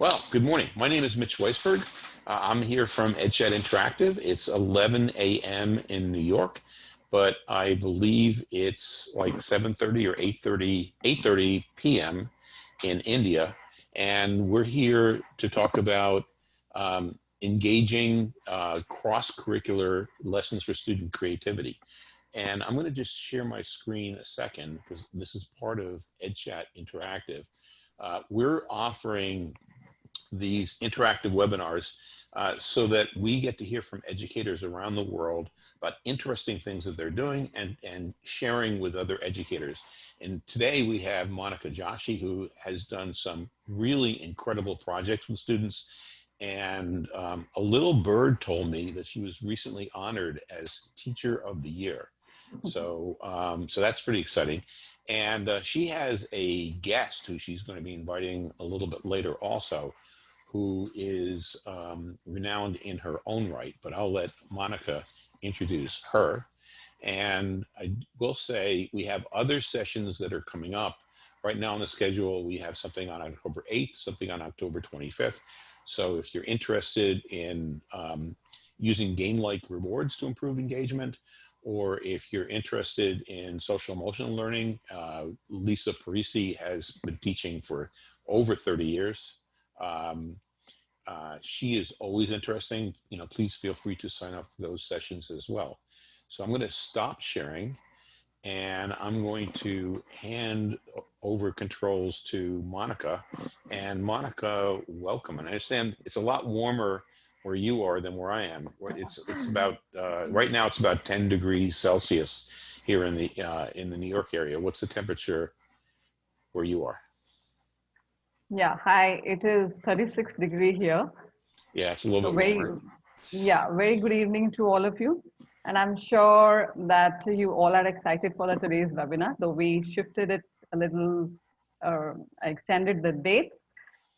Well, good morning. My name is Mitch Weisburgh. Uh, I'm here from EdChat Interactive. It's 11 a.m. in New York, but I believe it's like 7.30 or 8.30, 8.30 p.m. in India. And we're here to talk about um, engaging uh, cross-curricular lessons for student creativity. And I'm going to just share my screen a second because this is part of EdChat Interactive. Uh, we're offering these interactive webinars uh, so that we get to hear from educators around the world about interesting things that they're doing and, and sharing with other educators. And today we have Monica Joshi, who has done some really incredible projects with students. And um, a little bird told me that she was recently honored as Teacher of the Year. So, um, so that's pretty exciting. And uh, she has a guest who she's going to be inviting a little bit later also, who is um, renowned in her own right, but I'll let Monica introduce her. And I will say we have other sessions that are coming up. Right now on the schedule, we have something on October 8th, something on October 25th. So if you're interested in um, using game-like rewards to improve engagement, or if you're interested in social emotional learning, uh, Lisa Parisi has been teaching for over 30 years. Um, uh, she is always interesting. You know, please feel free to sign up for those sessions as well. So I'm going to stop sharing and I'm going to hand over controls to Monica. And Monica, welcome. And I understand it's a lot warmer where you are than where I am. It's it's about uh, right now. It's about 10 degrees Celsius here in the uh, in the New York area. What's the temperature where you are? Yeah, hi, it is 36 degree here. Yeah, it's a little so bit very, Yeah, very good evening to all of you. And I'm sure that you all are excited for the today's webinar, though we shifted it a little, uh, extended the dates.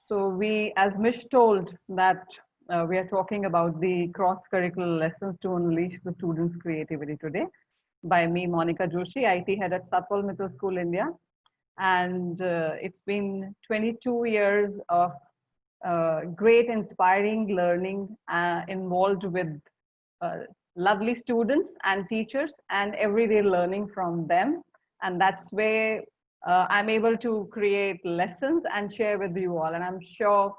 So we, as Mish told, that uh, we are talking about the cross-curricular lessons to unleash the students' creativity today by me, Monica Joshi, IT head at Satpal Mittal School, India and uh, it's been 22 years of uh, great inspiring learning uh, involved with uh, lovely students and teachers and everyday learning from them. And that's where uh, i'm able to create lessons and share with you all. And i'm sure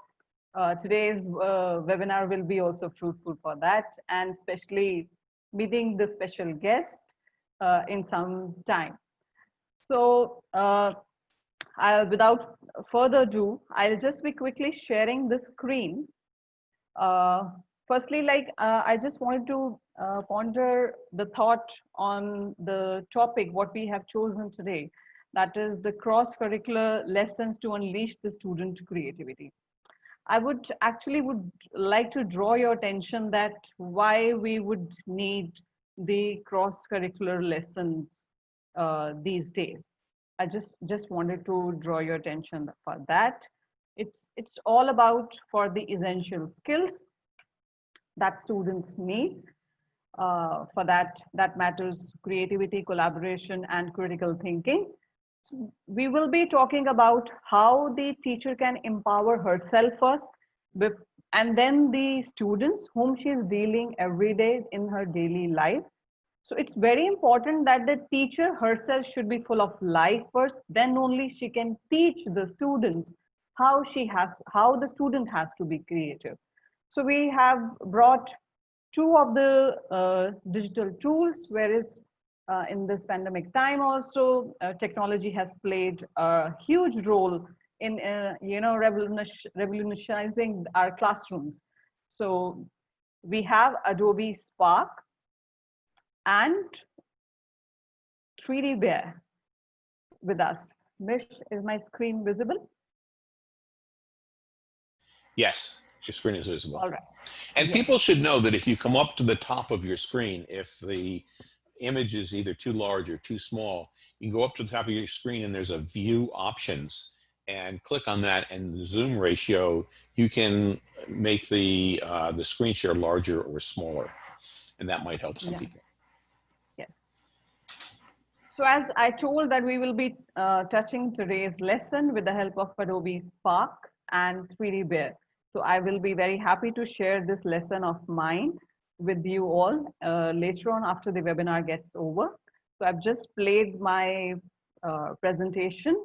uh, today's webinar will be also fruitful for that and especially meeting the special guest in some time so uh, I'll, without further ado, I'll just be quickly sharing the screen. Uh, firstly, like uh, I just wanted to uh, ponder the thought on the topic, what we have chosen today, that is the cross-curricular lessons to unleash the student creativity. I would actually would like to draw your attention that why we would need the cross-curricular lessons uh, these days. I just just wanted to draw your attention for that. It's it's all about for the essential skills that students need. Uh, for that, that matters creativity, collaboration, and critical thinking. So we will be talking about how the teacher can empower herself first, and then the students whom she is dealing every day in her daily life so it's very important that the teacher herself should be full of life first, then only she can teach the students how she has, how the student has to be creative. So we have brought two of the uh, digital tools, whereas uh, in this pandemic time also, uh, technology has played a huge role in, uh, you know, revolutionizing our classrooms. So we have Adobe Spark, and 3D Bear with us. Mish, is my screen visible? Yes, your screen is visible. All right. And yes. people should know that if you come up to the top of your screen, if the image is either too large or too small, you go up to the top of your screen and there's a view options and click on that and the zoom ratio, you can make the, uh, the screen share larger or smaller. And that might help some yeah. people. So as I told that we will be uh, touching today's lesson with the help of Adobe Spark. and 3D Bear. So I will be very happy to share this lesson of mine with you all uh, later on after the webinar gets over. So I've just played my uh, presentation,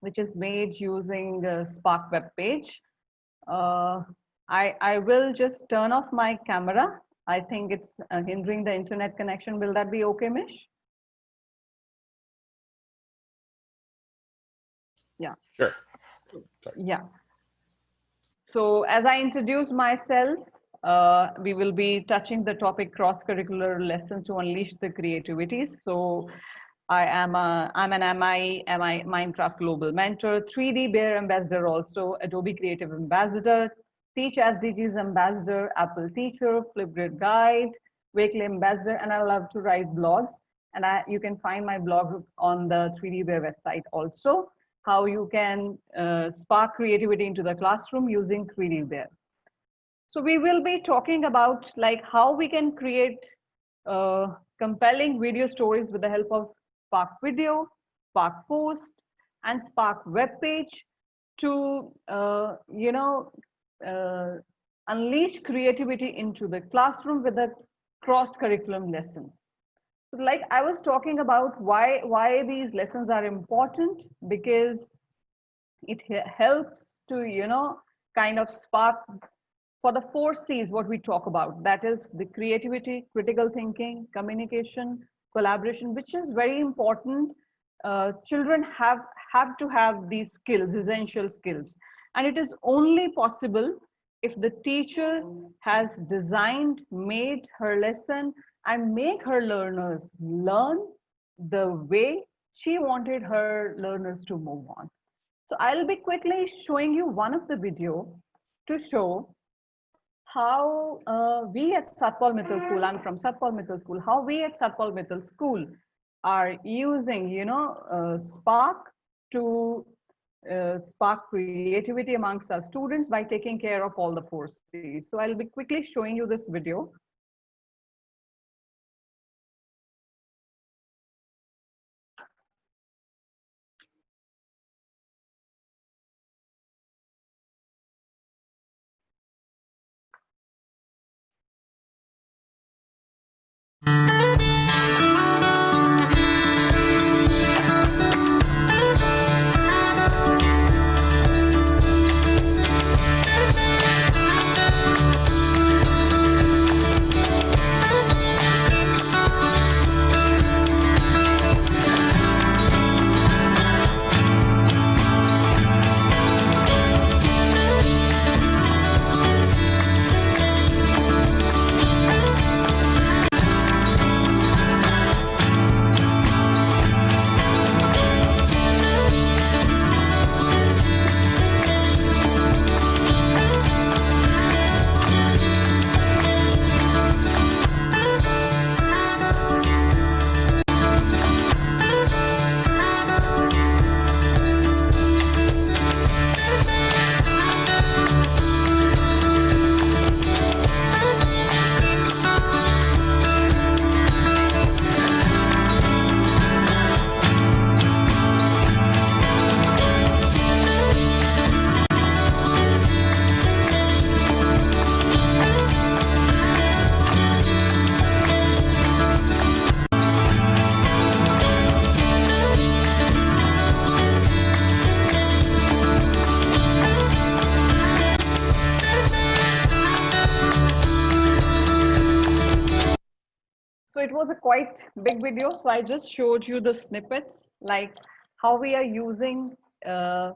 which is made using the Spark web page. Uh, I, I will just turn off my camera. I think it's uh, hindering the internet connection. Will that be okay, Mish? Yeah. Sure. Yeah. So as I introduce myself, uh, we will be touching the topic cross-curricular lessons to unleash the creativity. So I am a, I'm an MI, MI Minecraft Global Mentor, 3D Bear Ambassador also, Adobe Creative Ambassador, Teach SDGs Ambassador, Apple Teacher, Flipgrid Guide, Wakelet Ambassador, and I love to write blogs. And I, you can find my blog on the 3D Bear website also, how you can uh, spark creativity into the classroom using 3D Bear. So we will be talking about like how we can create uh, compelling video stories with the help of Spark Video, Spark Post, and Spark Web Page to, uh, you know, uh, unleash creativity into the classroom with the cross-curriculum lessons. Like I was talking about why, why these lessons are important because it helps to, you know, kind of spark for the four C's, what we talk about, that is the creativity, critical thinking, communication, collaboration, which is very important. Uh, children have, have to have these skills, essential skills. And it is only possible if the teacher has designed, made her lesson and make her learners learn the way she wanted her learners to move on. So I'll be quickly showing you one of the video to show how uh, we at Satpal Mittal School, I'm from Satpal Mittal School, how we at Satpal Mittal School are using, you know, uh, Spark to uh, spark creativity amongst our students by taking care of all the four C's. So I'll be quickly showing you this video. Big video. So I just showed you the snippets, like how we are using uh,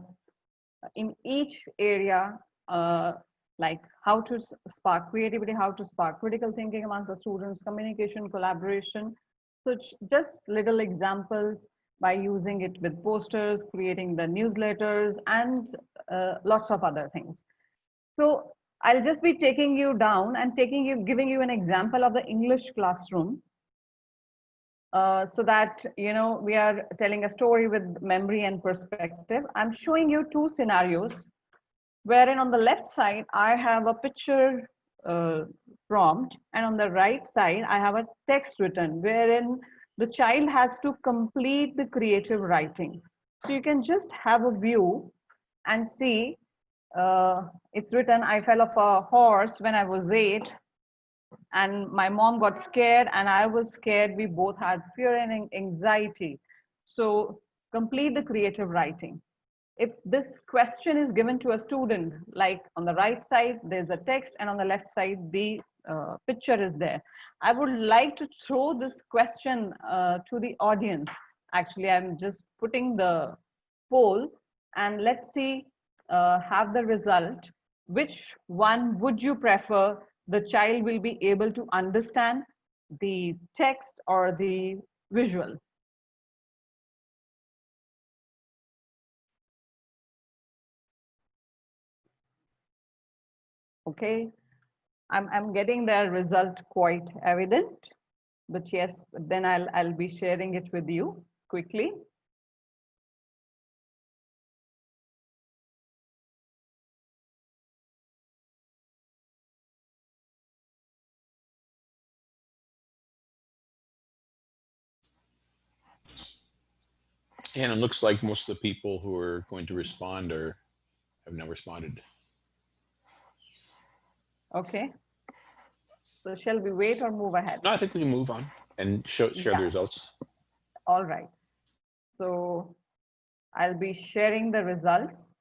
in each area, uh, like how to spark creativity, how to spark critical thinking amongst the students, communication, collaboration. So just little examples by using it with posters, creating the newsletters, and uh, lots of other things. So I'll just be taking you down and taking you, giving you an example of the English classroom uh, so that you know we are telling a story with memory and perspective. I'm showing you two scenarios wherein on the left side I have a picture uh, prompt and on the right side I have a text written wherein the child has to complete the creative writing. So you can just have a view and see uh, it's written, I fell off a horse when I was eight and my mom got scared and I was scared. We both had fear and anxiety. So complete the creative writing. If this question is given to a student, like on the right side, there's a text and on the left side, the uh, picture is there. I would like to throw this question uh, to the audience. Actually, I'm just putting the poll and let's see, uh, have the result. Which one would you prefer the child will be able to understand the text or the visual? Okay, I'm, I'm getting the result quite evident, but yes, then I'll, I'll be sharing it with you quickly. And it looks like most of the people who are going to respond are have now responded. Okay. So shall we wait or move ahead? No, I think we can move on and show, share Yeah. the results. All right. So I'll be sharing the results.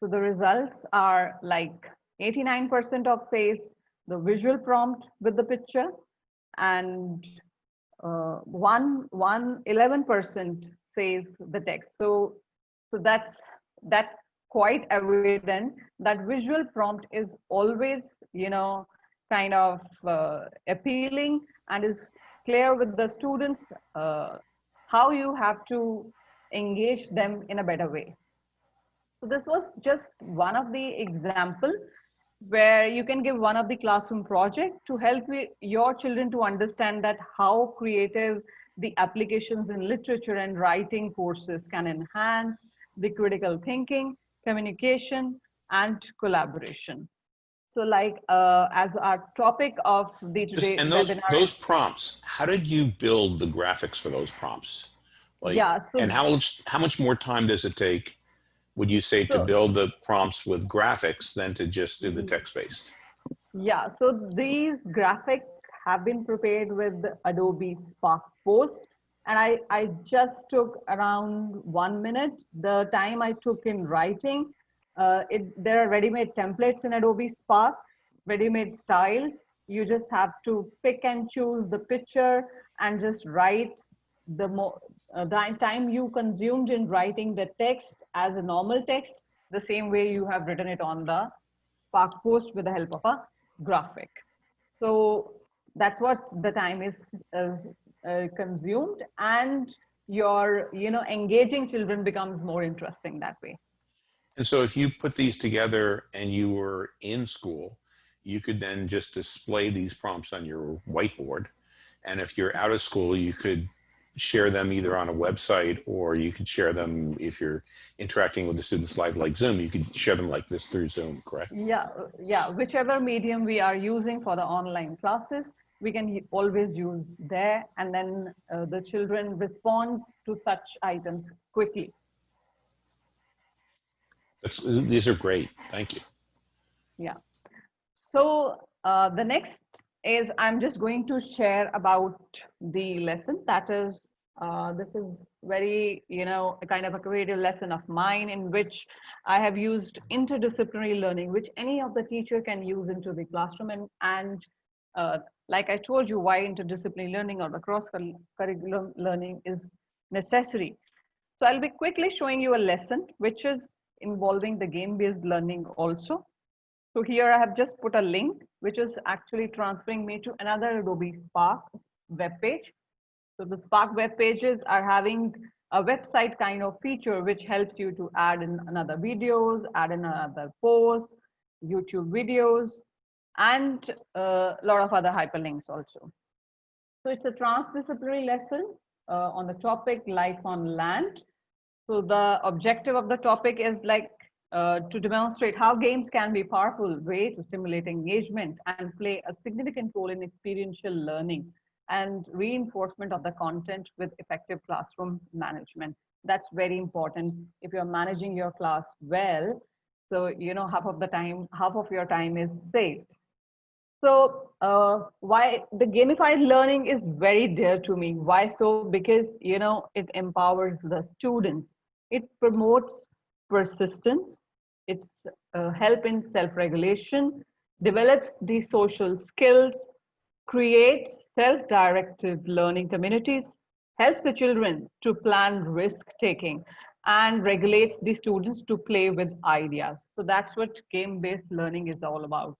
So the results are like 89% of says the visual prompt with the picture and uh, one, one, 11% says the text. So, so that's, that's quite evident that visual prompt is always, you know, kind of uh, appealing and is clear with the students uh, how you have to engage them in a better way. So this was just one of the example where you can give one of the classroom project to help your children to understand that how creative the applications in literature and writing courses can enhance the critical thinking, communication, and collaboration. So like uh, as our topic of the today And those, webinar- those prompts, how did you build the graphics for those prompts? Like, yeah, so and how much, how much more time does it take, would you say, to build the prompts with graphics than to just do the Mhm. text-based? Yeah, so these graphics have been prepared with Adobe Spark Post. And I, I just took around one minute. The time I took in writing, uh, it, there are ready-made templates in Adobe Spark, ready-made styles. You just have to pick and choose the picture and just write the more uh, the time you consumed in writing the text as a normal text, the same way you have written it on the Spark Post with the help of a graphic. So that's what the time is uh, uh, consumed and your, you know, engaging children becomes more interesting that way. And so if you put these together and you were in school, you could then just display these prompts on your whiteboard. And if you're out of school, you could share them either on a website or you could share them if you're interacting with the students live like Zoom, you could share them like this through Zoom, correct? Yeah, yeah, whichever medium we are using for the online classes, we can always use there and then uh, the children responds to such items quickly. That's, these are great. Thank you. Yeah. So uh, the next is I'm just going to share about the lesson. That is, uh, this is very, you know, a kind of a creative lesson of mine in which I have used interdisciplinary learning, which any of the teacher can use into the classroom. And, and uh, like I told you, why interdisciplinary learning or the cross curriculum learning is necessary. So I'll be quickly showing you a lesson, which is involving the game-based learning also. So here I have just put a link, which is actually transferring me to another Adobe Spark web page. So the Spark web pages are having a website kind of feature, which helps you to add in another videos, add in another posts, YouTube videos, and a lot of other hyperlinks also. So it's a transdisciplinary lesson uh, on the topic life on land. So the objective of the topic is like uh, to demonstrate how games can be a powerful way to stimulate engagement and play a significant role in experiential learning and reinforcement of the content with effective classroom management. That's very important. If you're managing your class well, so you know half of the time, half of your time is saved. So uh, why the gamified learning is very dear to me. Why so? Because you know it empowers the students. It promotes persistence. It's uh, help in self-regulation, develops the social skills, creates self-directed learning communities, helps the children to plan risk-taking, and regulates the students to play with ideas. So that's what game-based learning is all about.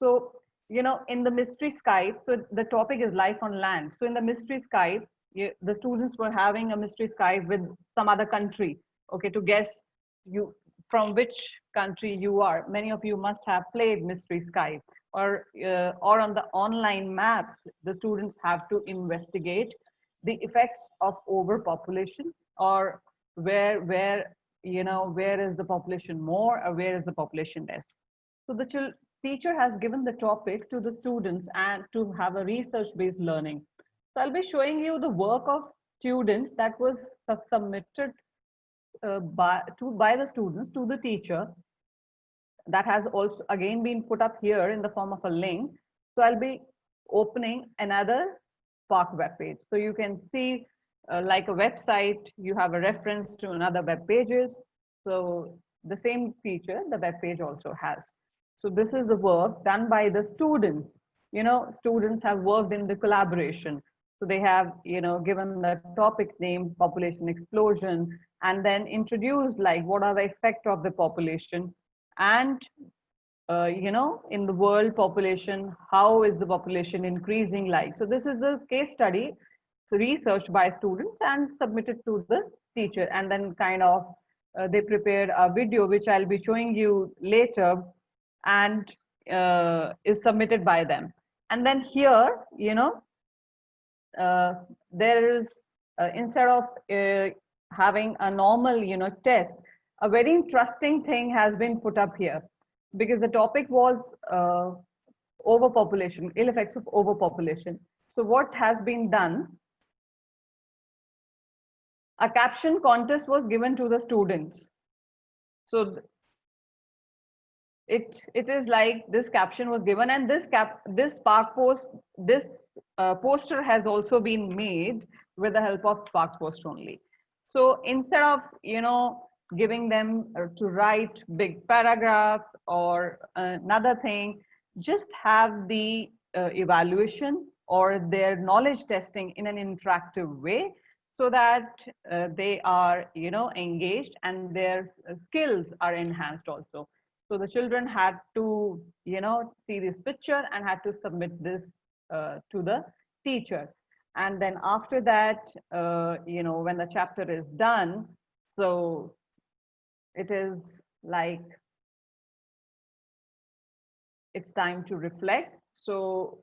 So, you know, in the mystery Skype, so the topic is life on land. So in the mystery Skype, you, the students were having a mystery Skype with some other country, okay, to guess you from which country you are. Many of you must have played mystery Skype or, uh, or on the online maps, the students have to investigate the effects of overpopulation or where, where, you know, where is the population more or where is the population less. So the teacher has given the topic to the students and to have a research-based learning. So I'll be showing you the work of students that was submitted uh, by, to, by the students to the teacher that has also again been put up here in the form of a link. So I'll be opening another Spark web page. So you can see uh, like a website, you have a reference to another web pages. So the same feature the web page also has. So this is a work done by the students. You know, students have worked in the collaboration. So they have, you know, given the topic name population explosion and then introduced like what are the effect of the population? And uh, you know in the world population how is the population increasing like? So this is the case study researched by students and submitted to the teacher. And then kind of uh, they prepared a video which i'll be showing you later and uh, is submitted by them. And then here you know there is uh, instead of uh, having a normal you know test a very interesting thing has been put up here because the topic was uh, overpopulation, ill effects of overpopulation. So what has been done? A caption contest was given to the students. So it it is like this caption was given and this cap this spark post this uh, poster has also been made with the help of spark post only so instead of you know giving them uh, to write big paragraphs or another thing, just have the uh, evaluation or their knowledge testing in an interactive way so that uh, they are, you know, engaged and their uh, skills are enhanced also. So the children had to, you know, see this picture and had to submit this uh, to the teacher. And then after that, uh, you know, when the chapter is done, so it is like it's time to reflect. So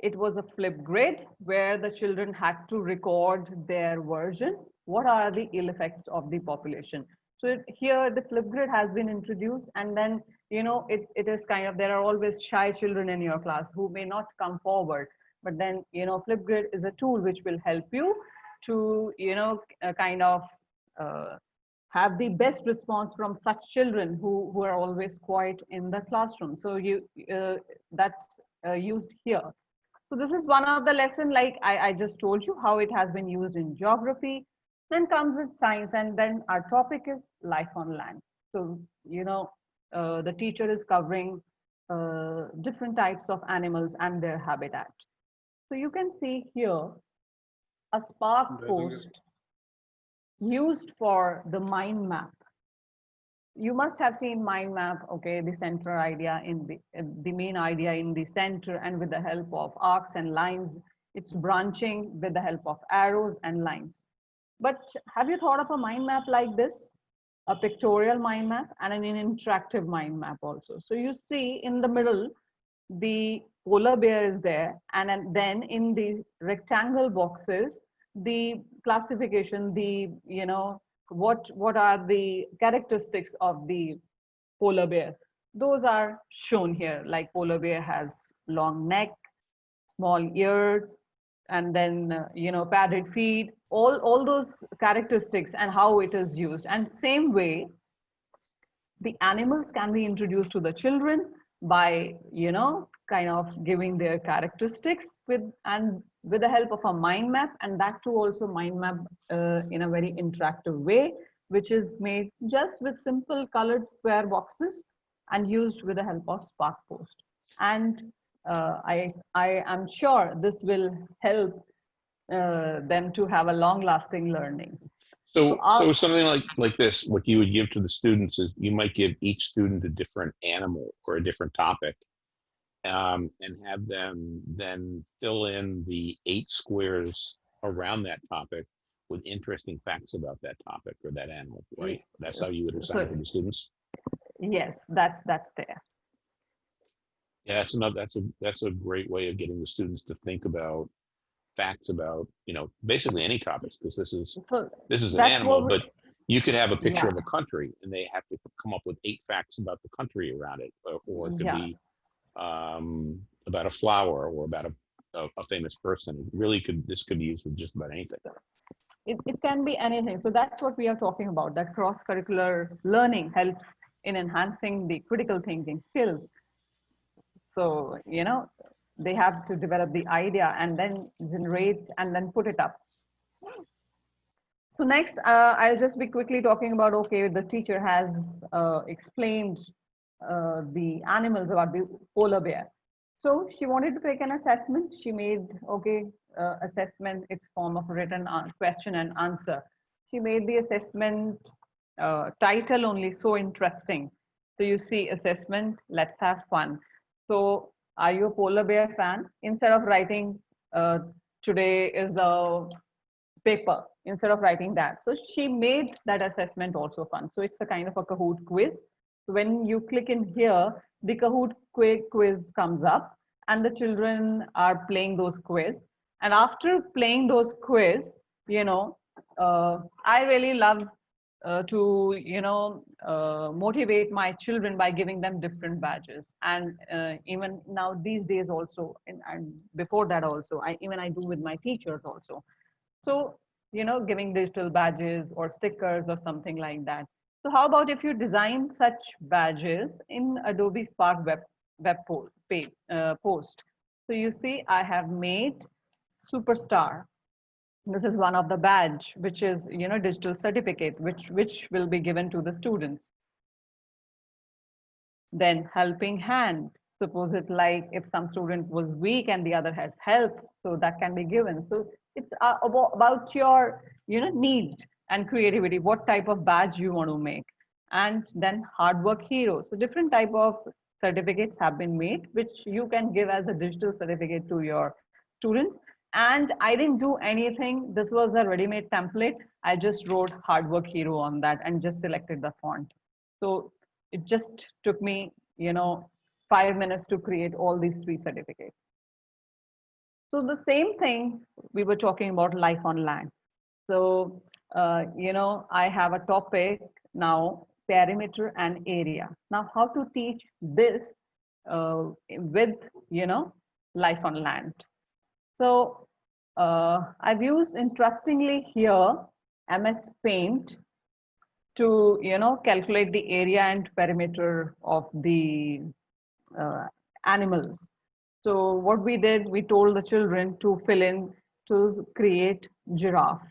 it was a Flipgrid where the children had to record their version. What are the ill effects of the population? So it, here the Flipgrid has been introduced and then, you know, it, it is kind of, there are always shy children in your class who may not come forward. But then, you know, Flipgrid is a tool which will help you to, you know, uh, kind of uh, have the best response from such children who, who are always quiet in the classroom. So you uh, that's uh, used here. So this is one of the lesson like I, I just told you how it has been used in geography. Then comes in science and then our topic is life on land. So, you know, uh, the teacher is covering uh, different types of animals and their habitat. So you can see here a spark post used for the mind map. You must have seen mind map, okay, the center idea in the, uh, the main idea in the center and with the help of arcs and lines, it's branching with the help of arrows and lines. But have you thought of a mind map like this? A pictorial mind map and an interactive mind map also. So you see in the middle, the polar bear is there and then in the rectangle boxes, the classification, the, you know, what, what are the characteristics of the polar bear? Those are shown here, like polar bear has long neck, small ears, and then uh, you know padded feet all all those characteristics and how it is used. And same way the animals can be introduced to the children by you know kind of giving their characteristics with and with the help of a mind map. And that too also mind map uh, in a very interactive way which is made just with simple colored square boxes and used with the help of spark post. And uh, I, I am sure this will help uh, them to have a long lasting learning. So, So so something like, like this, what you would give to the students is you might give each student a different animal or a different topic. Um, and have them then fill in the eight squares around that topic with interesting facts about that topic or that animal, right? That's how you would assign it to the students? Yes, that's that's there. Yeah, that's another, that's a, that's a great way of getting the students to think about facts about, you know, basically any topics, because this is, So this is an animal, but you could have a picture of a country and they have to come up with eight facts about the country around it, or, or it could Yeah. be um, about a flower or about a, a, a famous person. It really could, this could be used with just about anything. it, it can be anything. So that's what we are talking about. That cross curricular learning helps in enhancing the critical thinking skills. So you know they have to develop the idea and then generate and then put it up. So next, uh, I'll just be quickly talking about, okay, the teacher has uh, explained uh, the animals about the polar bear. So she wanted to take an assessment. She made, okay, uh, assessment, it's form of written question and answer. She made the assessment uh, title only so interesting. So you see assessment, let's have fun. So are you a polar bear fan? Instead of writing, uh, today is the paper instead of writing that. So she made that assessment also fun. So it's a kind of a Kahoot quiz. When you click in here, the Kahoot quiz comes up and the children are playing those quiz. And after playing those quiz, you know, uh, I really love uh, to, you know, uh, motivate my children by giving them different badges. And uh, even now these days also, and, and before that also, I even I do with my teachers also. So, you know, giving digital badges or stickers or something like that. So how about if you design such badges in Adobe Spark Web, web po- page, uh, post. So you see, I have made Superstar. This is one of the badge, which is, you know, digital certificate, which, which will be given to the students. Then helping hand. Suppose it like if some student was weak and the other has help, so that can be given. So it's uh, about your you know need and creativity what type of badge you want to make and then hard work hero so different type of certificates have been made which you can give as a digital certificate to your students and i didn't do anything this was a ready-made template i just wrote hard work hero on that and just selected the font so it just took me you know five minutes to create all these three certificates so the same thing we were talking about life on land. So, uh, you know, I have a topic now, perimeter and area. Now, how to teach this uh, with, you know, life on land. So uh, I've used interestingly here MS Paint to, you know, calculate the area and perimeter of the uh, animals. So what we did, we told the children to fill in to create giraffe.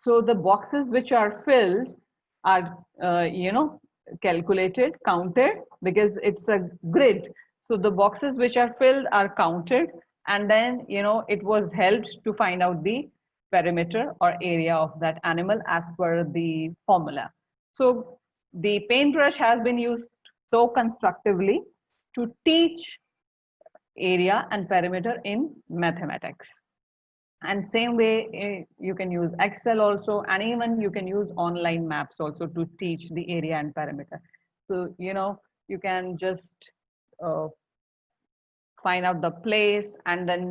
So the boxes which are filled are, uh, you know, calculated, counted because it's a grid. So the boxes which are filled are counted and then, you know, it was helped to find out the perimeter or area of that animal as per the formula. So the paintbrush has been used so constructively to teach area and perimeter in mathematics. And same way, eh, you can use Excel also, and even you can use online maps also to teach the area and perimeter. So, you know, you can just uh, find out the place and then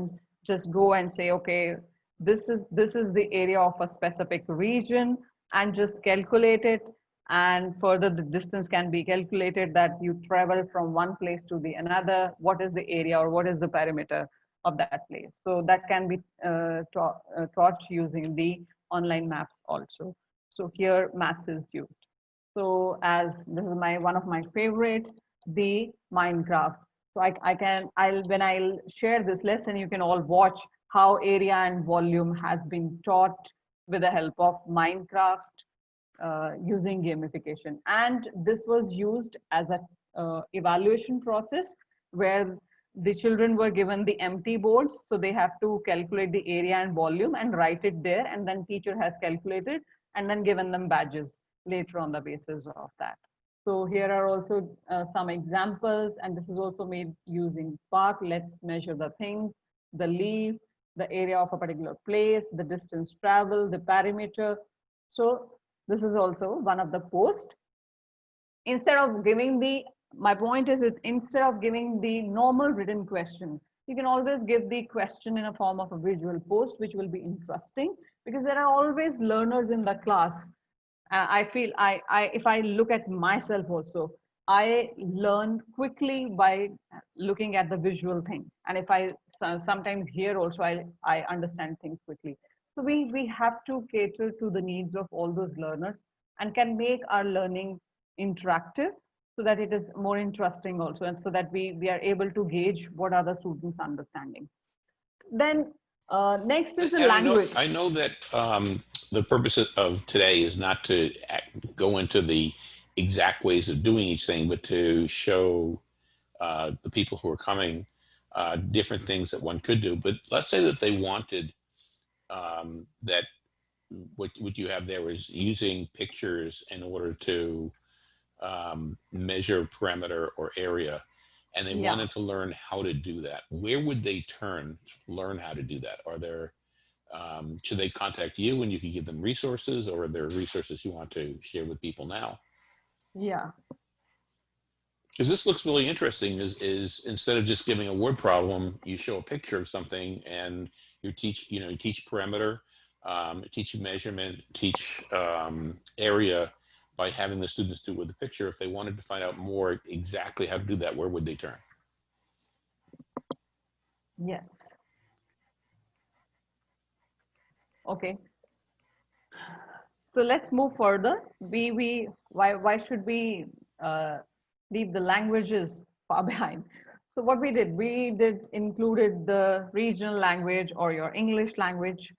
just go and say, okay, this is, this is the area of a specific region and just calculate it. And further, the distance can be calculated that you travel from one place to the another. What is the area or what is the perimeter of that place. So that can be uh, taught, uh, taught using the online maps also. So here maps is used. So as this is my one of my favorite, the Minecraft. So I, I can, I'll when I'll share this lesson, you can all watch how area and volume has been taught with the help of Minecraft uh, using gamification. And this was used as a uh, evaluation process where the children were given the empty boards. So they have to calculate the area and volume and write it there. And then teacher has calculated and then given them badges later on the basis of that. So here are also uh, some examples, and this is also made using Spark. Let's measure the things, the leaf, the area of a particular place, the distance traveled, the perimeter. So this is also one of the post. Instead of giving the, my point is, is instead of giving the normal written question, you can always give the question in a form of a visual post, which will be interesting because there are always learners in the class. Uh, I feel I, I, if I look at myself also, I learn quickly by looking at the visual things. And if I sometimes here also, I, I understand things quickly. So we, we have to cater to the needs of all those learners and can make our learning interactive so that it is more interesting also and so that we, we are able to gauge what are the students understanding. Then uh, next is the And language. I know, I know that um, the purpose of today is not to act- go into the exact ways of doing each thing, but to show uh, the people who are coming uh, different things that one could do. But let's say that they wanted um, that what, what you have there is using pictures in order to um, measure perimeter or area and they Yeah. wanted to learn how to do that where would they turn to learn how to do that are there um, should they contact you and you can give them resources or are there resources you want to share with people now? Yeah, because this looks really interesting is is instead of just giving a word problem you show a picture of something and you teach you know you teach parameter um, teach measurement teach um, area by having the students do it with the picture. If they wanted to find out more exactly how to do that where would they turn? Yes. Okay. So let's move further. We, we, why, why should we uh, leave the languages far behind? So what we did, we did included the regional language or your English language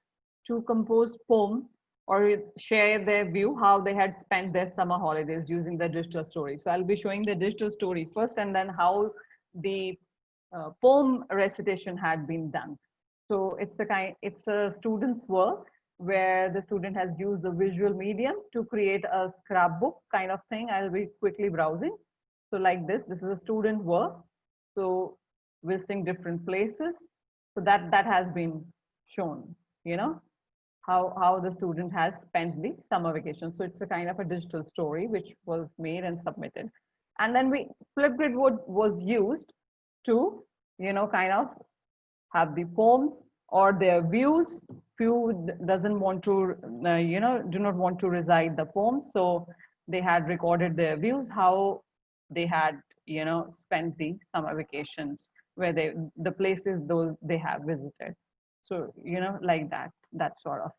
to compose poem or share their view how they had spent their summer holidays using the digital story. So I'll be showing the digital story first and then how the uh, poem recitation had been done. So it's a kind, it's a student's work where the student has used the visual medium to create a scrapbook kind of thing. I'll be quickly browsing. So like this, this is a student work. So visiting different places. So that that has been shown, you know, how how the student has spent the summer vacation. So it's a kind of a digital story which was made and submitted. And then we Flipgrid would was used to, you know, kind of have the poems or their views. Few doesn't want to, uh, you know, do not want to recite the poems. So they had recorded their views, how they had, you know, spent the summer vacations, where they, the places those they have visited. So, you know, like that, that sort of.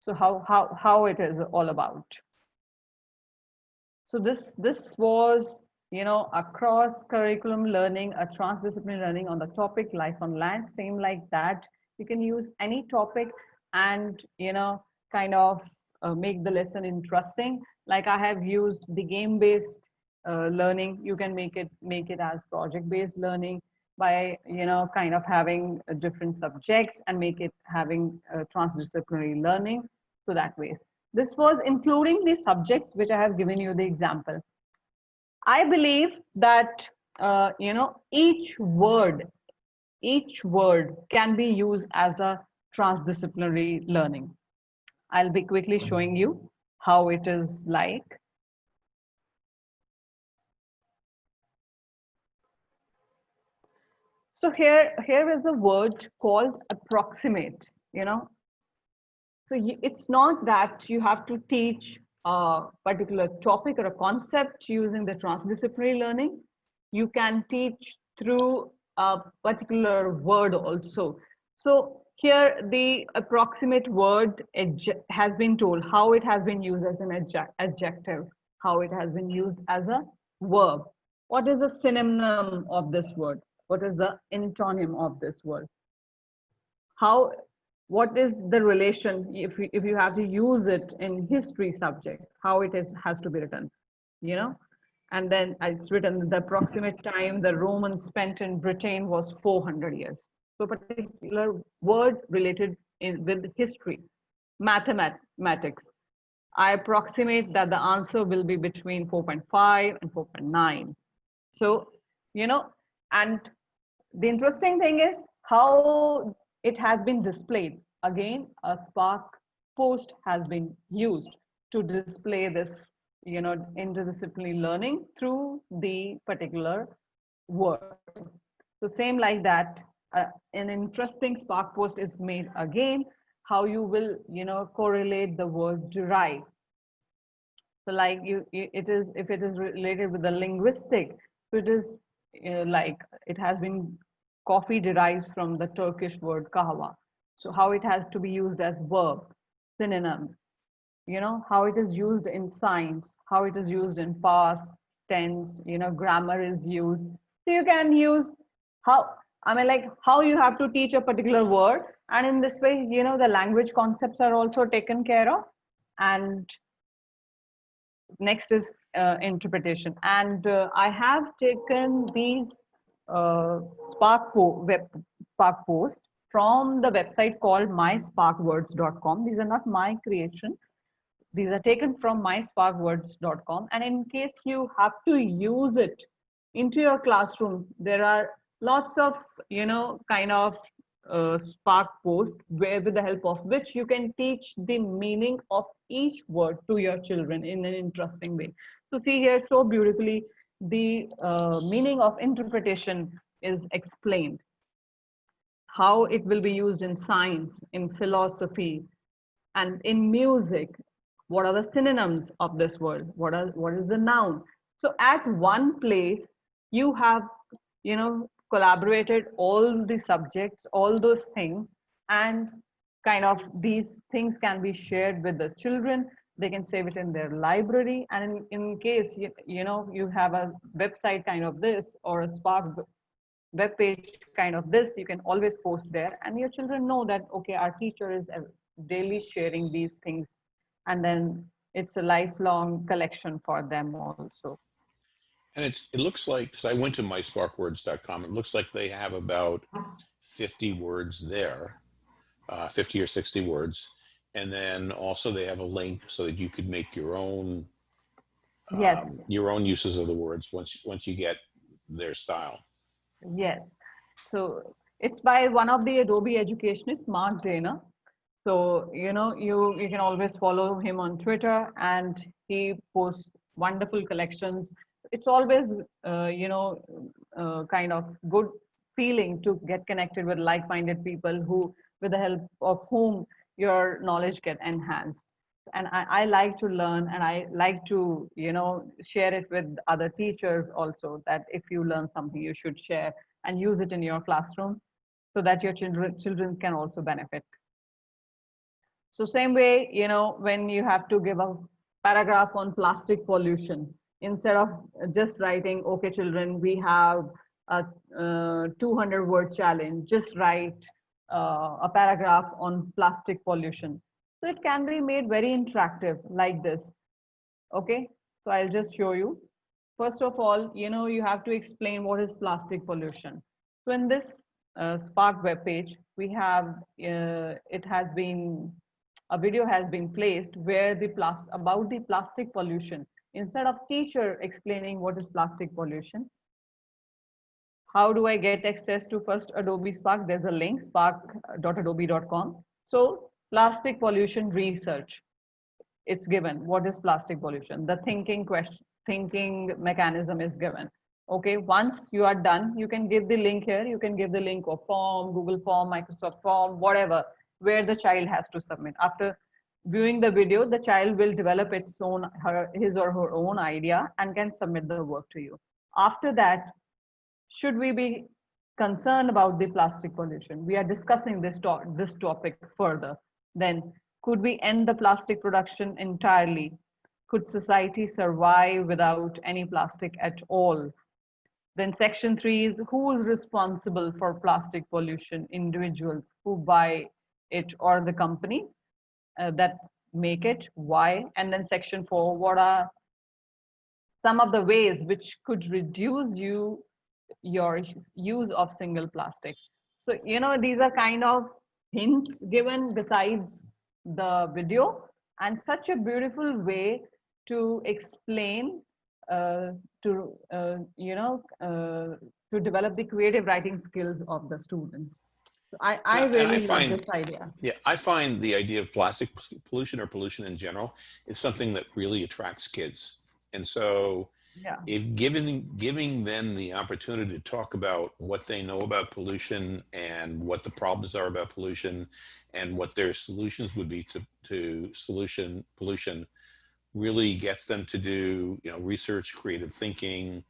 So how, how, how it is all about. So this, this was, you know, a cross curriculum learning, a transdisciplinary learning on the topic life on land, same like that. You can use any topic and, you know, kind of uh, make the lesson interesting. Like I have used the game-based uh, learning. You can make it, make it as project-based learning by, you know, kind of having uh, different subjects and make it having uh, transdisciplinary learning. So that way. This was including the subjects which I have given you the example. I believe that uh, you know each word, each word can be used as a transdisciplinary learning. I'll be quickly showing you how it is like. So here, here is a word called approximate, you know. So it's not that you have to teach a particular topic or a concept using the transdisciplinary learning. You can teach through a particular word also. So here the approximate word has been told how it has been used as an adjective, how it has been used as a verb. What is the synonym of this word? What is the antonym of this word? How, what is the relation if you, if you have to use it in history subject, how it is has to be written, you know? And then it's written the approximate time the Romans spent in Britain was 400 years so particular word related in, with history, mathematics. I approximate that the answer will be between 4.5 and 4.9. So, you know, and the interesting thing is how it has been displayed. Again, a Spark post has been used to display this, you know, interdisciplinary learning through the particular word. So same like that, uh, an interesting spark post is made again how you will you know correlate the word derive so like you it is if it is related with the linguistic so it is uh, like it has been coffee derives from the turkish word kahwa so how it has to be used as verb synonym you know how it is used in science how it is used in past tense you know grammar is used so you can use how I mean, like how you have to teach a particular word. And in this way, you know, the language concepts are also taken care of. And next is uh, interpretation. And uh, I have taken these Spark, po web, Spark posts from the website called mysparkwords.com. These are not my creation. These are taken from mysparkwords.com. And in case you have to use it into your classroom, there are lots of you know kind of uh, spark post where with the help of which you can teach the meaning of each word to your children in an interesting way so see here so beautifully the uh, meaning of interpretation is explained. How it will be used in science in philosophy and in music. What are the synonyms of this word? What are what is the noun? So at one place you have you know collaborated all the subjects, all those things, and kind of these things can be shared with the children. They can save it in their library. And in, in case, you, you know, you have a website kind of this or a Spark web page kind of this, you can always post there. And your children know that, okay, our teacher is uh, daily sharing these things. And then it's a lifelong collection for them also. And it's, it looks like, because I went to mysparkwords.com, it looks like they have about 50 words there, uh, 50 or 60 words. And then also they have a link so that you could make your own um, yes. your own uses of the words once once you get their style. Yes. So it's by one of the adobe educationists mark Dana. so you know you you can always follow him on twitter and he posts wonderful collections. It's always uh, you know uh, kind of good feeling to get connected with like-minded people who with the help of whom your knowledge get enhanced. And I, I, like to learn and i like to you know share it with other teachers also that if you learn something you should share and use it in your classroom so that your children children can also benefit. So same way you know when you have to give a paragraph on plastic pollution instead of just writing, okay, children, we have a uh, 200 word challenge, just write uh, a paragraph on plastic pollution. So it can be made very interactive like this. Okay, so I'll just show you. First of all, you know, you have to explain what is plastic pollution. So in this uh, Spark web page, we have, uh, it has been, a video has been placed where the plus about the plastic pollution instead of teacher explaining what is plastic pollution, how do I get access to first Adobe Spark? There's a link, spark.adobe.com. So plastic pollution research, it's given. What is plastic pollution? The thinking question, thinking mechanism is given. Okay, once you are done, you can give the link here. You can give the link of form, Google form, Microsoft form, whatever, where the child has to submit. After viewing the video, the child will develop its own, her, his or her own idea and can submit the work to you. After that, should we be concerned about the plastic pollution, we are discussing this, to this topic further, then could we end the plastic production entirely? Could society survive without any plastic at all? Then section three is who is responsible for plastic pollution? Individuals who buy it or the companies uh, that make it, why? And then section four, what are some of the ways which could reduce you your use of single plastic? So, you know, these are kind of hints given besides the video and such a beautiful way to explain uh, to uh, you know uh, to develop the creative writing skills of the students. So I, I really I find, love this idea. Yeah, I find the idea of plastic pollution or pollution in general is something that really attracts kids. And so yeah. if given giving them the opportunity to talk about what they know about pollution and what the problems are about pollution and what their solutions would be to, to solution pollution really gets them to do you know research creative thinking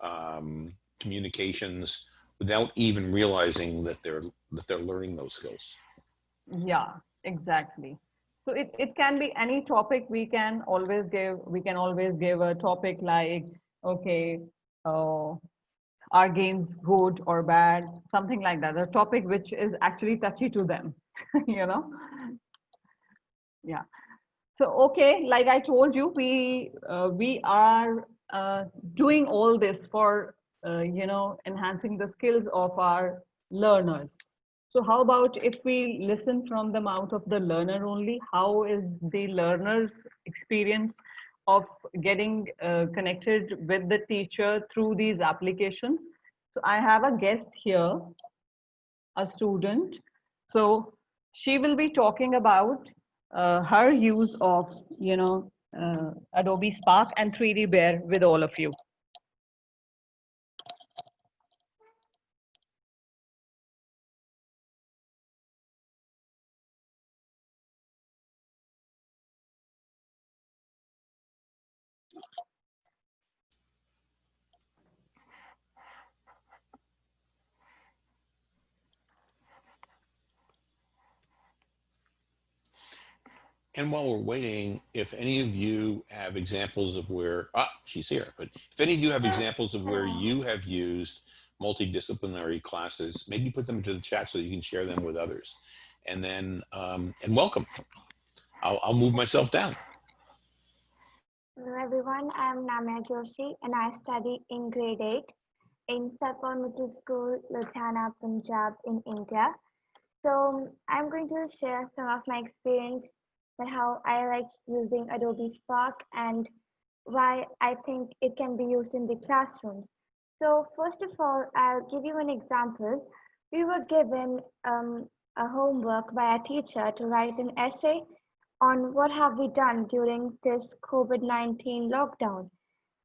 um, communications without even realizing that they're that they're learning those skills yeah exactly so it, it can be any topic we can always give we can always give a topic like okay uh, are games good or bad? Something like that a topic which is actually touchy to them you know? Yeah. So, okay, like I told you, we, uh, we are uh, doing all this for, uh, you know, enhancing the skills of our learners. So how about if we listen from the mouth of the learner only, how is the learner's experience of getting uh, connected with the teacher through these applications? So I have a guest here, a student. So she will be talking about uh, her use of, you know, uh, Adobe Spark and 3D Bear with all of you. And while we're waiting, if any of you have examples of where, ah, she's here, but if any of you have examples of where you have used multidisciplinary classes, maybe put them into the chat so you can share them with others. And then, um, and welcome. I'll, I'll move myself down. Hello everyone, I'm Namya Joshi and I study in grade 8 in Sat Paul Mittal School, Ludhiana, Punjab in India. So I'm going to share some of my experience but how I like using Adobe Spark and why I think it can be used in the classrooms. So first of all, I'll give you an example. We were given um, a homework by a teacher to write an essay on what have we done during this COVID-19 lockdown.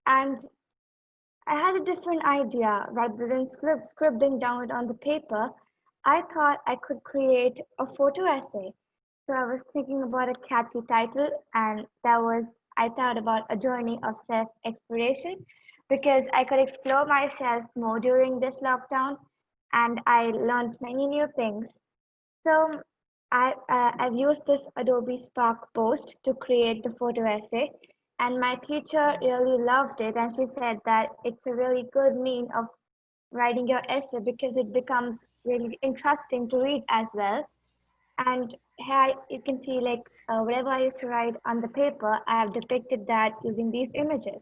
And I had a different idea rather than script, scribbling down it on the paper. I thought I could create a photo essay so I was thinking about a catchy title, and that was I thought about a journey of self exploration because I could explore myself more during this lockdown, and I learned many new things. So I, uh, I've used this Adobe Spark post to create the photo essay, and my teacher really loved it, and she said that it's a really good mean of writing your essay because it becomes really interesting to read as well and here you can see like uh, whatever I used to write on the paper, I have depicted that using these images.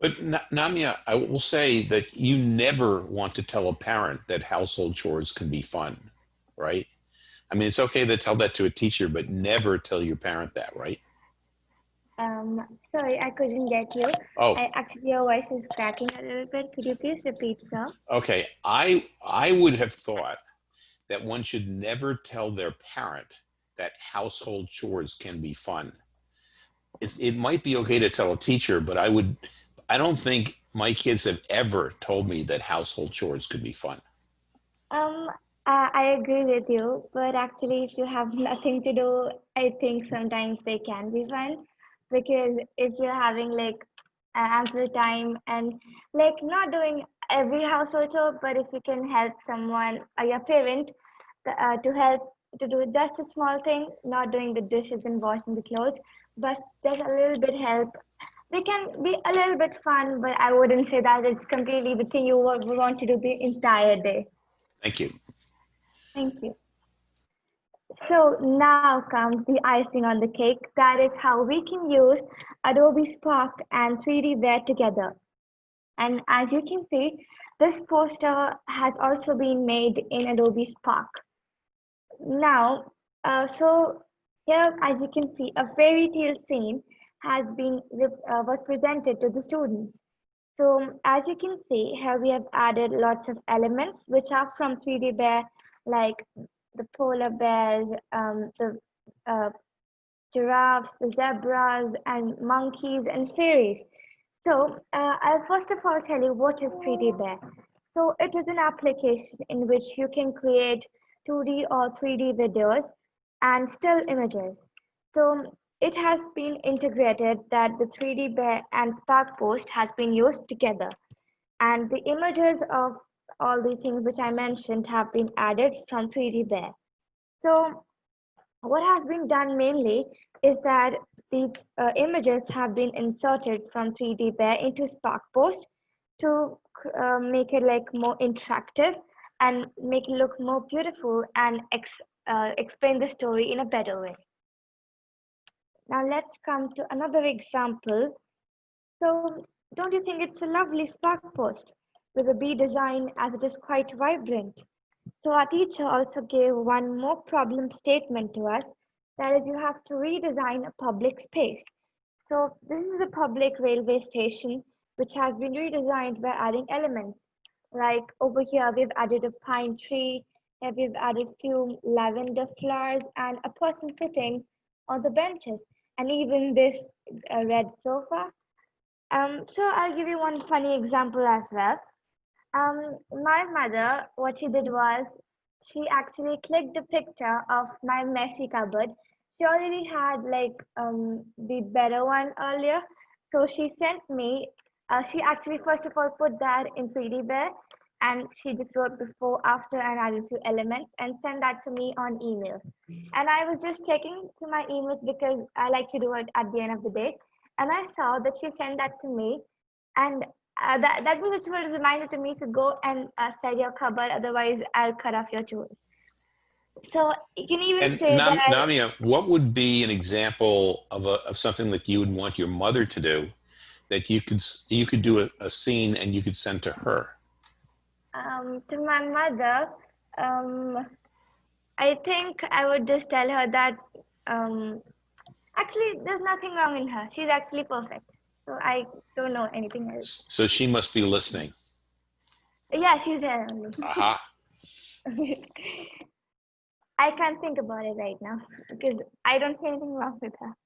But Namya, I will say that you never want to tell a parent that household chores can be fun, right? I mean, it's okay to tell that to a teacher, but never tell your parent that, right? Um, sorry, I couldn't get you. Oh, I, actually, your voice is cracking a little bit. Could you please repeat, sir? Okay, I I would have thought that one should never tell their parent that household chores can be fun. It, it might be okay to tell a teacher, but I would, I don't think my kids have ever told me that household chores could be fun. Um, I agree with you, but actually, if you have nothing to do, I think sometimes they can be fun because if you're having like ample time and like not doing every household chore, but if you can help someone, uh, your parent, uh, to help to do just a small thing, not doing the dishes and washing the clothes, but just a little bit help. They can be a little bit fun, but I wouldn't say that it's completely the thing you want to do the entire day. Thank you. Thank you. So now comes the icing on the cake. That is how we can use Adobe Spark and 3D Bear together. And as you can see, this poster has also been made in Adobe Spark. Now, uh, so here, as you can see, a fairy tale scene has been uh, was presented to the students. So as you can see, here we have added lots of elements which are from 3D Bear, like the polar bears, um, the uh, giraffes, the zebras, and monkeys and fairies. So uh, I'll first of all tell you what is 3D Bear. So it is an application in which you can create 2D or 3D videos and still images. So it has been integrated that the 3D Bear and Spark Post has been used together. And the images of all the things which I mentioned have been added from 3D Bear. So what has been done mainly is that the uh, images have been inserted from 3D Bear into Spark Post to uh, make it like more interactive and make it look more beautiful and ex uh, explain the story in a better way. Now let's come to another example. So don't you think it's a lovely spark post with a bee design as it is quite vibrant? So our teacher also gave one more problem statement to us. That is you have to redesign a public space. So this is a public railway station which has been redesigned by adding elements. Like over here, we've added a pine tree, and we've added few lavender flowers and a person sitting on the benches, and even this uh, red sofa. Um, so I'll give you one funny example as well. Um, my mother, what she did was she actually clicked the picture of my messy cupboard. She already had like um, the better one earlier. So she sent me uh, she actually first of all put that in 3D Bear and she just wrote before, after, and added few elements and sent that to me on email. And I was just checking to my emails because I like to do it at the end of the day. And I saw that she sent that to me. And uh, that, that was just a reminder to me to go and uh, set your cupboard, otherwise I'll cut off your tools. So you can even And say Nam- that. Namya, what would be an example of a, of something that you would want your mother to do that you could you could do a, a scene and you could send to her? um, to my mother, um, I think I would just tell her that um, actually there's nothing wrong in her. She's actually perfect. So I don't know anything else. So she must be listening. Yeah, she's there only. Aha. I can't think about it right now because I don't see anything wrong with her.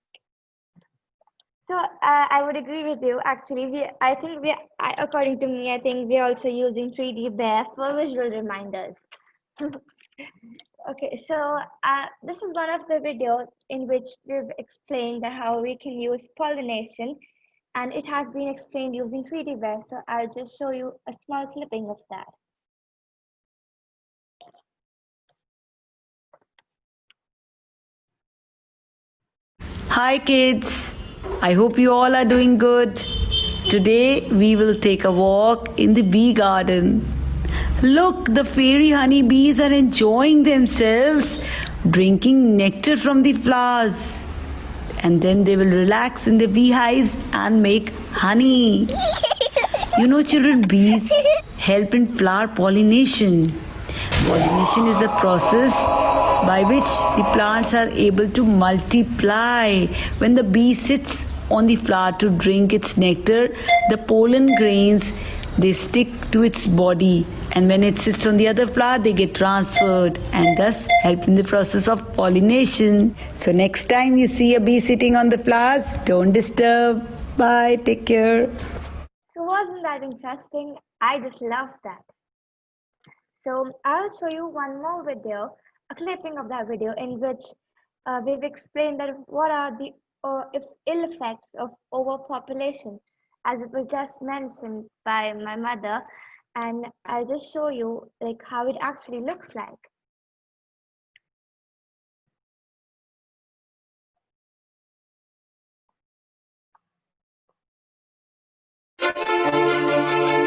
So uh, I would agree with you. Actually, we I think we I, according to me, I think we're also using 3D Bear for visual reminders. okay, so uh, this is one of the videos in which we've explained how we can use pollination, and it has been explained using 3D Bear. So I'll just show you a small clipping of that. Hi kids, I hope you all are doing good. Today we will take a walk in the bee garden. Look, the fairy honey bees are enjoying themselves, drinking nectar from the flowers. And then they will relax in the beehives and make honey. You know, children, bees help in flower pollination. Pollination is a process by which the plants are able to multiply. When the bee sits on the flower to drink its nectar, the pollen grains they stick to its body and when it sits on the other flower they get transferred and thus help in the process of pollination. So next time you see a bee sitting on the flowers, don't disturb. Bye, take care. So wasn't that interesting? I just love that. So I'll show you one more video, a clipping of that video in which uh, we've explained that what are the uh, if ill effects of overpopulation, as it was just mentioned by my mother. And I'll just show you like how it actually looks like. And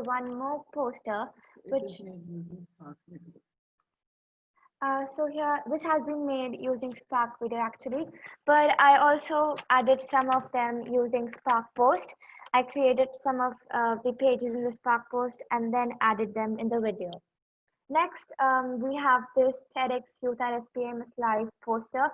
one more poster, which uh, so here, this has been made using Spark Video actually, but I also added some of them using Spark Post. I created some of uh, the pages in the Spark Post and then added them in the video. Next, um, we have this TEDx Youth at SPMS Live poster,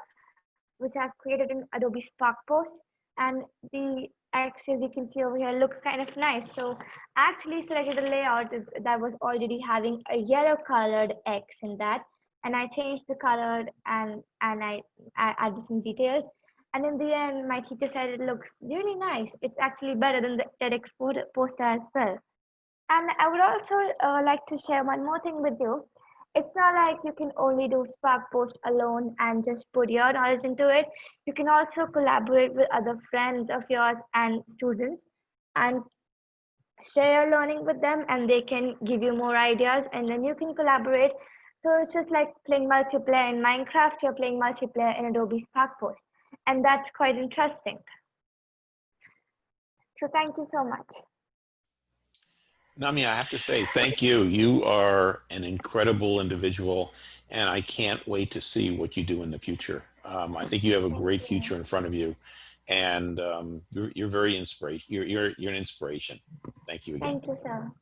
which I've created in Adobe Spark Post. And the X, as you can see over here, looks kind of nice. So I actually selected a layout that- was already having a yellow colored X in that and I changed the color and and I, I added some details. And in the end, my teacher said it looks really nice. It's actually better than the TEDx poster as well. And I would also uh, like to share one more thing with you. It's not like you can only do Spark Post alone and just put your knowledge into it. You can also collaborate with other friends of yours and students and share your learning with them and they can give you more ideas and then you can collaborate so it's just like playing multiplayer in Minecraft, you're playing multiplayer in Adobe Spark Post. And that's quite interesting. So thank you so much. Nami, I have to say thank you. You are an incredible individual, and I can't wait to see what you do in the future. Um, I think you have a great future in front of you, and um, you're, you're very inspiration. You're, you're you're an inspiration. Thank you again. Thank you, sir.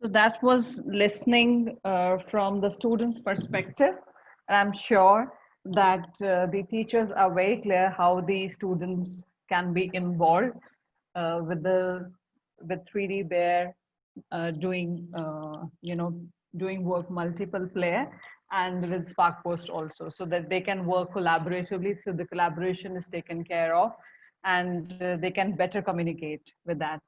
So that was listening uh, from the students' perspective. And I'm sure that uh, the teachers are very clear how the students can be involved uh, with the with 3D Bear uh, doing uh, you know doing work multiple player and with Spark Post also, so that they can work collaboratively. So the collaboration is taken care of, and uh, they can better communicate with that.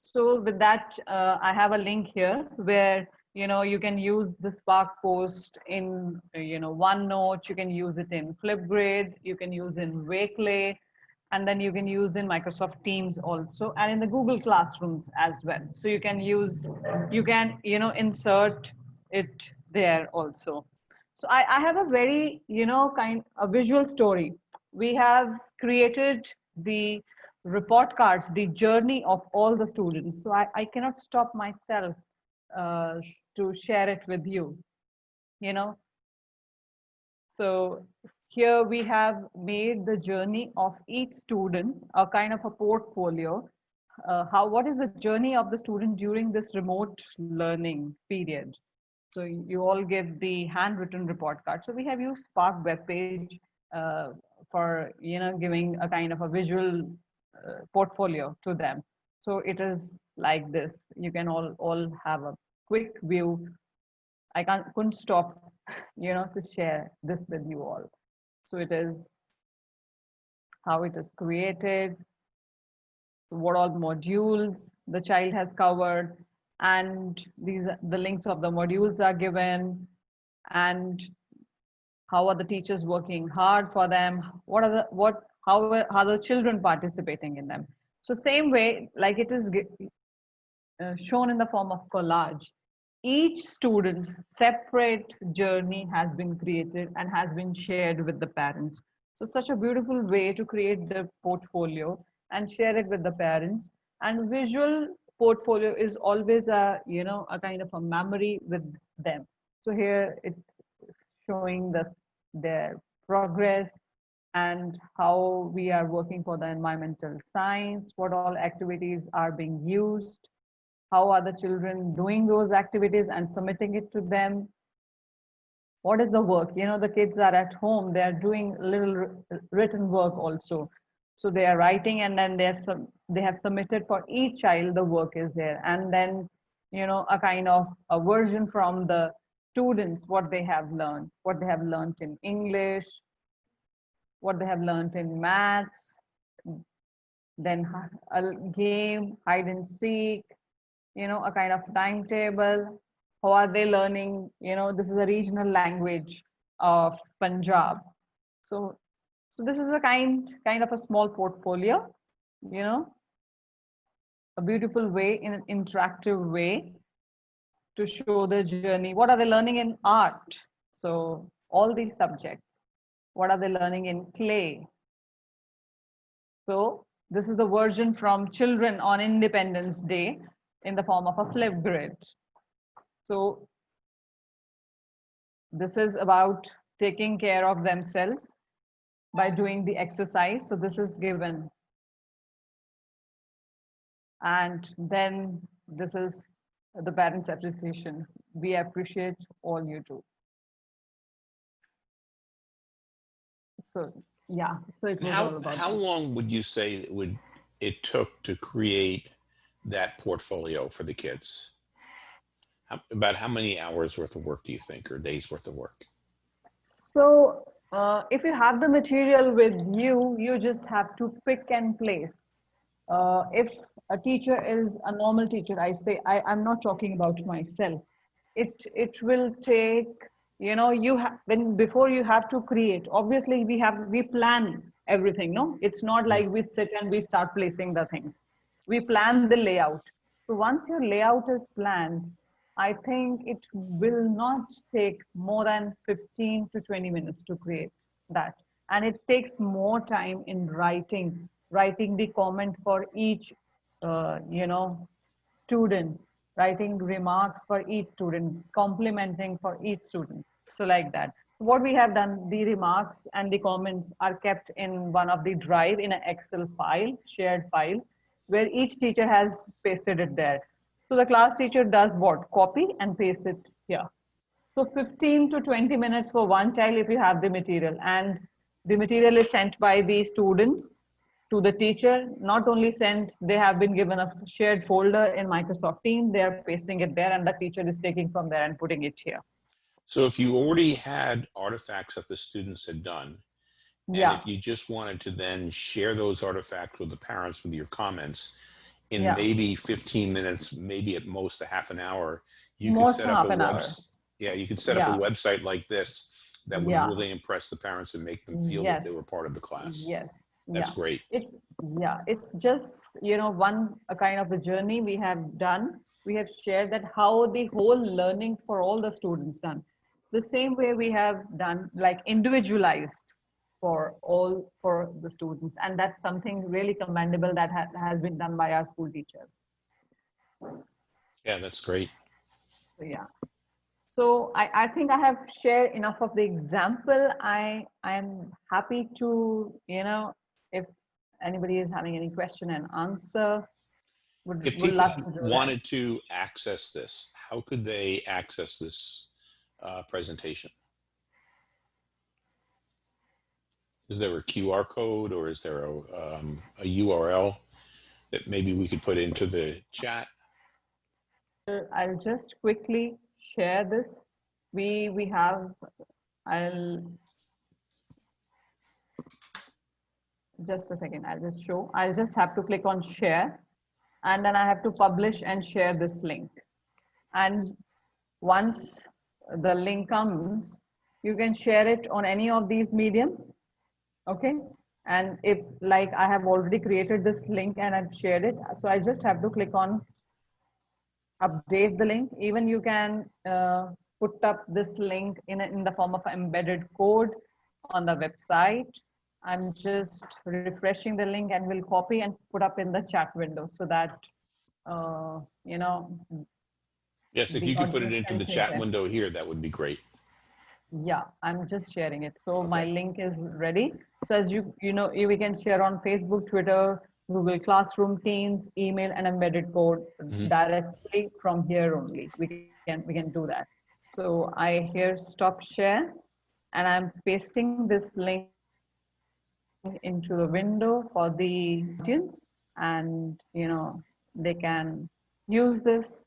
So with that, uh, I have a link here where you know you can use the Spark Post in you know OneNote. You can use it in Flipgrid. You can use in Wakelet, and then you can use in Microsoft Teams also, and in the Google Classrooms as well. So you can use, you can you know insert it there also. So I, I have a very you know kind a visual story. We have created the report cards, the journey of all the students. So I, I cannot stop myself uh, to share it with you, you know. So here we have made the journey of each student, a kind of a portfolio. Uh, how, what is the journey of the student during this remote learning period? So you all give the handwritten report card. So we have used Spark web page uh, for, you know, giving a kind of a visual uh, portfolio to them. So it is like this. You can all all have a quick view. I can't couldn't stop, you know, to share this with you all. So it is how it is created, what all modules the child has covered, and these the links of the modules are given, and how are the teachers working hard for them? What are the what how are the children participating in them? So same way, like it is uh, shown in the form of collage, each student's separate journey has been created and has been shared with the parents. So such a beautiful way to create the portfolio and share it with the parents. And visual portfolio is always a, you know, a kind of a memory with them. So here it's showing the, their progress and how we are working for the environmental science, what all activities are being used, how are the children doing those activities and submitting it to them, what is the work? You know the kids are at home they are doing little written work also. So they are writing and then they're they have submitted for each child the work is there. And then you know a kind of a version from the students what they have learned what they have learned in english what they have learned in maths then a game hide and seek you know a kind of timetable how are they learning you know this is a regional language of punjab. So so this is a kind kind of a small portfolio you know a beautiful way in an interactive way to show the journey. What are they learning in art? So all these subjects. What are they learning in clay? So this is the version from children on independence day in the form of a Flipgrid so this is about taking care of themselves by doing the exercise. So this is given. And then this is the parents appreciation. We appreciate all you do. So yeah, so it was all How, about how long would you say it would it took to create that portfolio for the kids? How, about how many hours worth of work do you think, or days worth of work? So uh, if you have the material with you, you just have to pick and place. Uh, if a teacher is a normal teacher, I say I, I'm not talking about myself. It it will take you know you have when before you have to create. Obviously, we have we plan everything. No, it's not like we sit and we start placing the things. We plan the layout. So once your layout is planned, I think it will not take more than 15 to 20 minutes to create that. And it takes more time in writing, writing the comment for each, uh, you know, student, writing remarks for each student, complimenting for each student. So like that. What we have done, the remarks and the comments are kept in one of the drive in an Excel file, shared file, where each teacher has pasted it there. So the class teacher does what? Copy and paste it here. So 15 to 20 minutes for one child if you have the material and the material is sent by the students to the teacher, not only sent, they have been given a shared folder in Microsoft Teams, they are pasting it there and the teacher is taking from there and putting it here. So if you already had artifacts that the students had done, and Yeah, if you just wanted to then share those artifacts with the parents with your comments, in Yeah. maybe 15 minutes, maybe at most a half an hour, you could set up a website. Yeah, you could set up a website like this that would Yeah. really impress the parents and make them feel that they were part of the class. yes, That's yeah. great. It's, yeah, it's just, you know, one a kind of a journey we have done. We have shared that how the whole learning for all the students done. The same way we have done like individualized for all for the students. And that's something really commendable that ha has been done by our school teachers. Yeah, that's great. So yeah. So I, I think I have shared enough of the example. I I'm happy to, you know, if anybody is having any question and answer, would, If would people love to do that. wanted to access this, how could they access this uh, presentation? Is there a QR code or is there a, um, a URL that maybe we could put into the chat? I'll- just quickly share this. We we have I'll just a second, I'll just show. I'll just have to click on share and then I have to publish and share this link. And once the link comes, you can share it on any of these mediums. Okay. And if like I have already created this link and I've shared it, so I just have to click on update the link. Even you can uh, put up this link in, a, in the form of embedded code on the website. I'm just refreshing the link and will copy and put up in the chat window so that, uh, you know, Yes, if you could put it into the chat window here, that would be great. Yeah, I'm just sharing it. So my link is ready. So as you, you know, we can share on Facebook, Twitter, Google Classroom, Teams, email, and embedded code Mhm. directly from here only. We can, we can do that. So I here stop share and I'm pasting this link into the window for the audience and, you know, they can use this.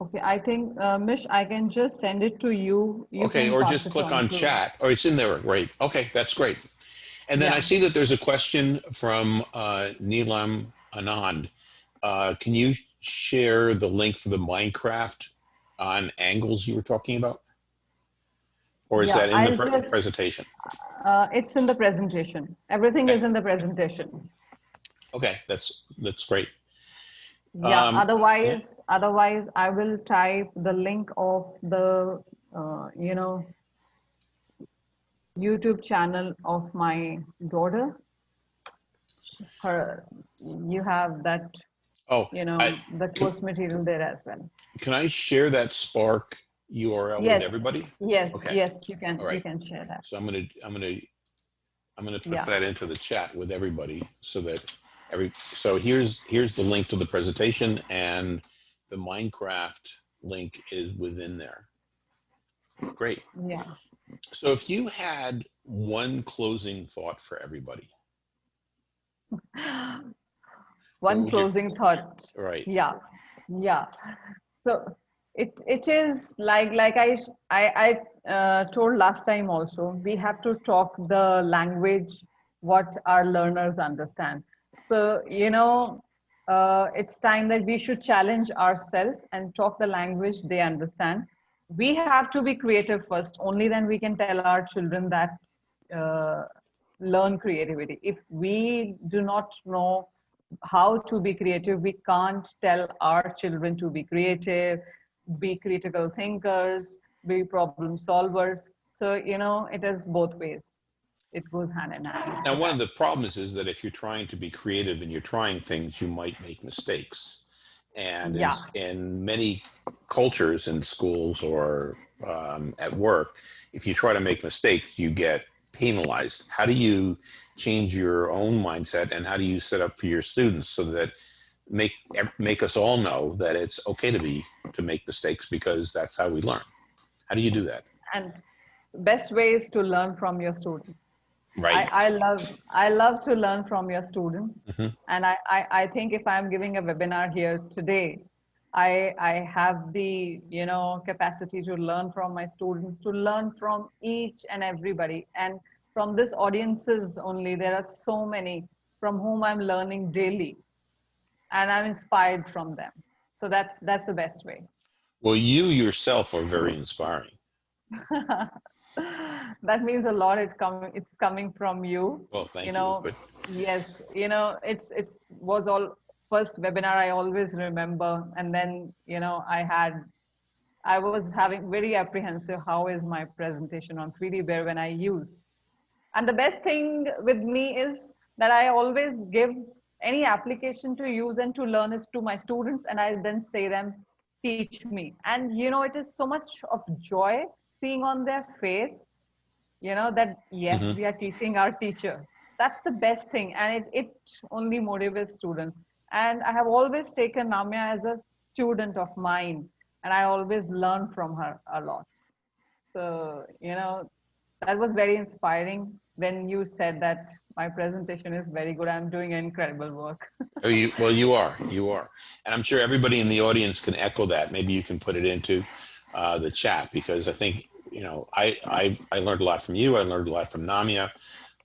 Okay, I think, uh, Mish, I can just send it to you. You Okay, can or pass just it click on to- chat, or it's in there, great, Okay, that's great. And then I Yeah. see that there's a question from uh, Neelam Anand. Uh, Can you share the link for the Minecraft on angles you were talking about? Or is Yeah, that in I'll the pre- just- presentation? Uh, it's in the presentation. Everything is in the presentation. Okay, that's, that's great. Yeah, Um, otherwise, otherwise I will type the link of the, uh, you know, YouTube channel of my daughter. Her, you have that, Oh, you know, I- the course material there as well. can I share that Spark URL with everybody? Yes, Okay. yes, you can, All you can share that. So I'm gonna, I'm gonna, I'm gonna put Yeah. that into the chat with everybody so that every, so here's, here's the link to the presentation and the Minecraft link is within there. Great. Yeah. So if you had one closing thought for everybody, One you- closing thought. right? yeah yeah so it it is like like i i, I uh, told last time also we have to talk the language what our learners understand so you know uh, it's time that we should challenge ourselves and talk the language they understand. We have to be creative first. Only then we can tell our children that uh, learn creativity. If we do not know how to be creative we can't tell our children to be creative be critical thinkers be problem solvers. So you know it is both ways it goes hand in hand Now, one of the problems is that if you're trying to be creative and you're trying things, you might make mistakes. And in- Yeah. in, many cultures in schools or um, at work, if you try to make mistakes, you get penalized. How do you change your own mindset and how do you set up for your students so that make make us all know that it's okay to be to make mistakes because that's how we learn. How do you do that? and best way is to learn from your students Right. I, I love I love to learn from your students, Mhm. and I, I I think if I'm giving a webinar here today, I I have the you know capacity to learn from my students, to learn from each and everybody, and from this audiences only. There are so many from whom I'm learning daily, and I'm inspired from them. So that's that's the best way. Well, you yourself are very inspiring. that means a lot. It's coming. It's coming from you. Well, thank You you. know, but yes you know it's it's was all first webinar i always remember and then you know i had i was having very apprehensive how is my presentation on 3d bear when i use and the best thing with me is that i always give any application to use and to learn is to my students and i then say them teach me and you know it is so much of joy seeing on their face you know that yes Mhm. we are teaching our teacher. That's the best thing and it, it only motivates students. And i have always taken namya as a student of mine and i always learn from her a lot. So you know that was very inspiring when you said that my presentation is very good i'm doing incredible work. Oh, you, well, you are, you are, and I'm sure everybody in the audience can echo that. Maybe you can put it into uh, the chat because I think you know I I I learned a lot from you. I learned a lot from Namya.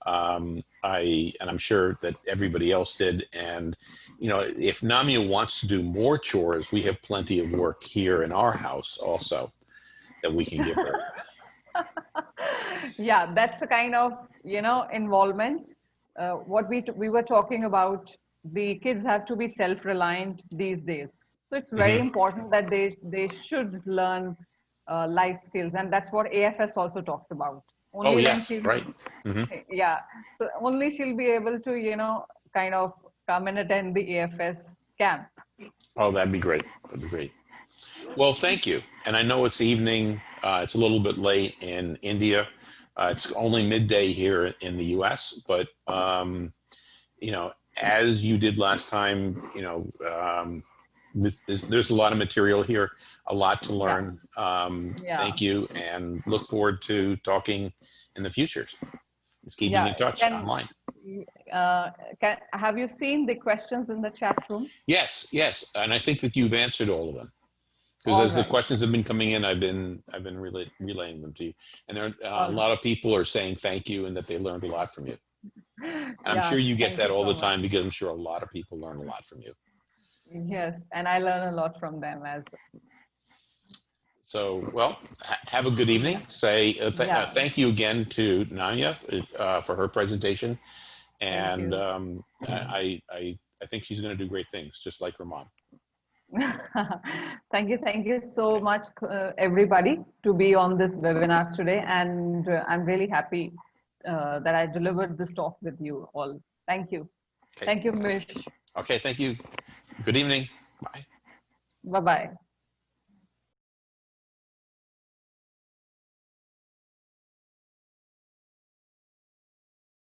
Um, I and I'm sure that everybody else did. And you know, if Namya wants to do more chores, we have plenty of work here in our house also that we can give her. yeah, that's the kind of you know involvement. Uh, what we we were talking about, the kids have to be self-reliant these days. So it's very Mhm. important that they they should learn uh, life skills, and that's what AFS also talks about. Only oh yes, right. hmm Yeah, so only she'll be able to you know kind of come and attend the AFS camp. Oh, that'd be great. That'd be great. Well, thank you. And I know it's evening. Uh, it's a little bit late in India. Uh, it's only midday here in the U.S. But um, you know, as you did last time, you know, um, there's, there's a lot of material here, a lot to learn. Um, Yeah. Thank you, and look forward to talking in the future. Just keeping Yeah, in touch can- online. Uh, can, have you seen the questions in the chat room? Yes, yes, and I think that you've answered all of them. Because as the questions have been coming in, I've been I've been relay, relaying them to you, and there are, uh, a lot of people are saying thank you and that they learned a lot from you. I'm Yeah, sure you get that all so the much. time because I'm sure a lot of people learn a lot from you. Yes, and I learn a lot from them as So, well, ha- have a good evening. Say uh, th- Yeah. uh, thank you again to Namya uh, for her presentation, and um, I, I I think she's going to do great things, just like her mom. thank you, thank you so much, uh, everybody, to be on this webinar today. And uh, I'm really happy uh, that I delivered this talk with you all. Thank you. Okay. Thank you, Mish. Okay, thank you. Good evening. Bye. Bye bye.